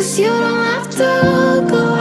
Cause you don't have to go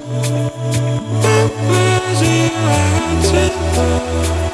Busy, I'm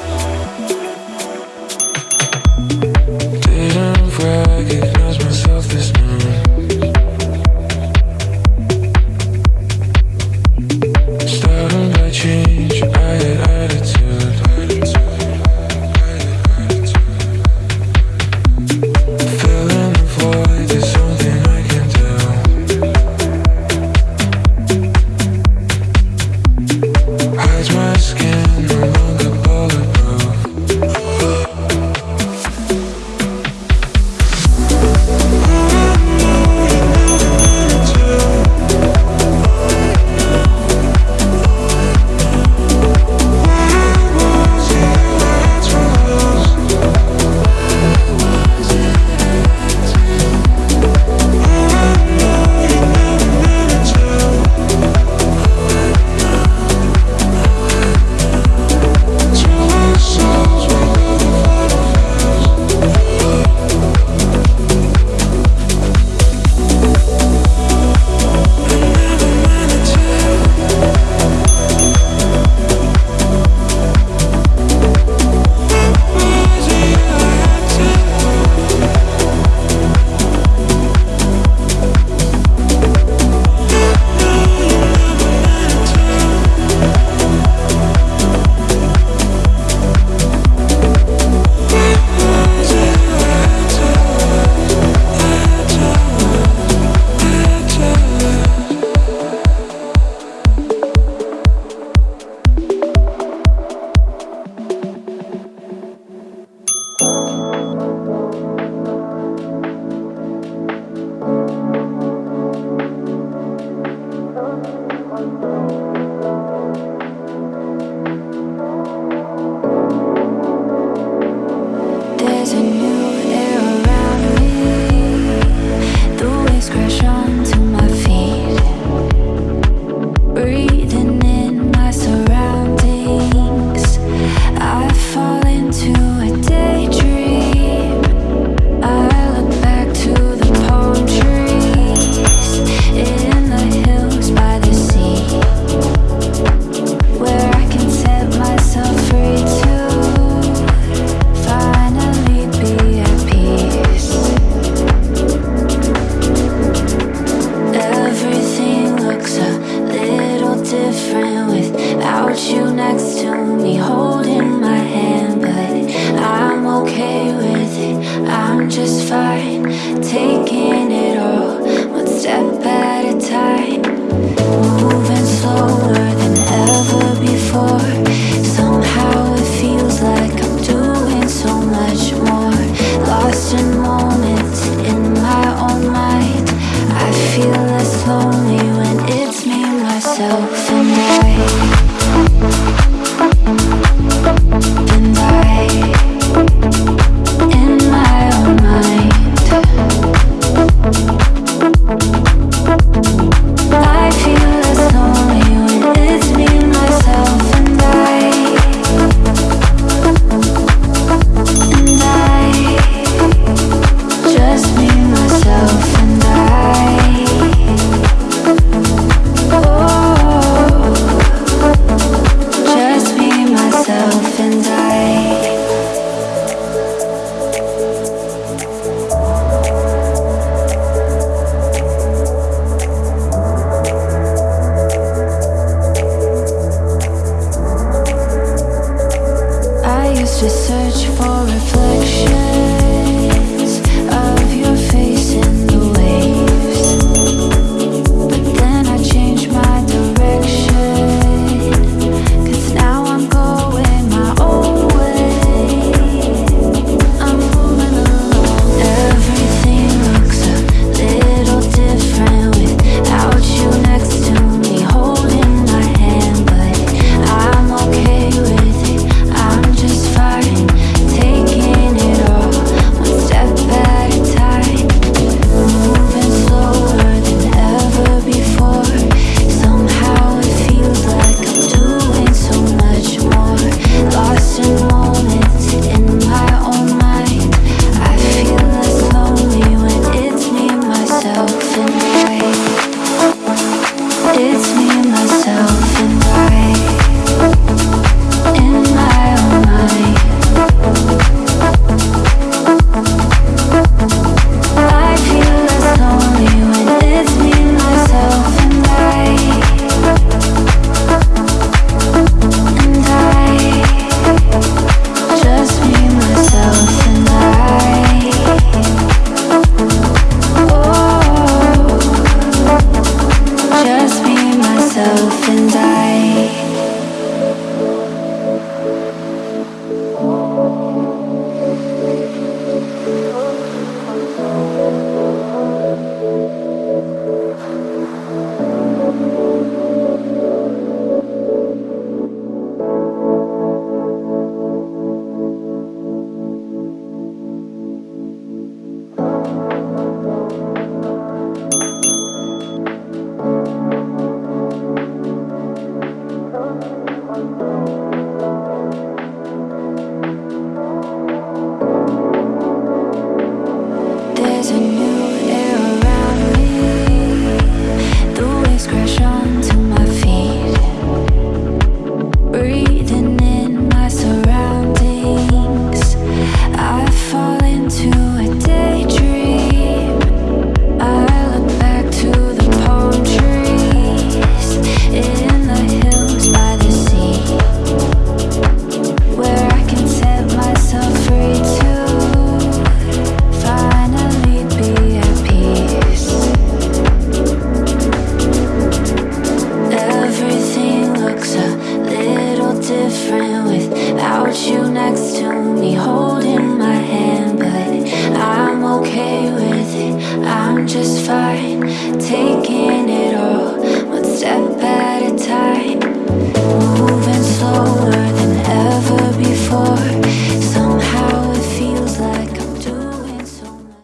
Just fine, taking